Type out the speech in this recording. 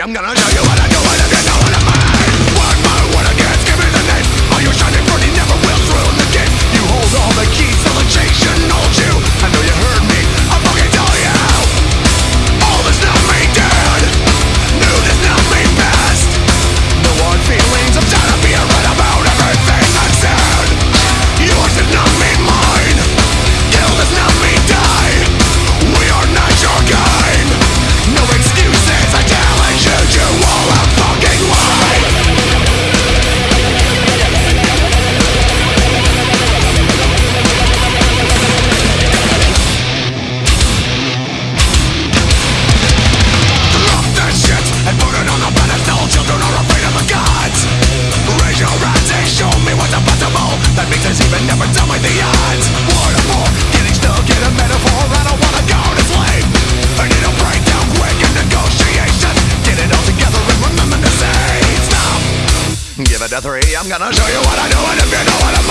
I'm gonna show you what I to three. I'm gonna show you what I do, and if you know what I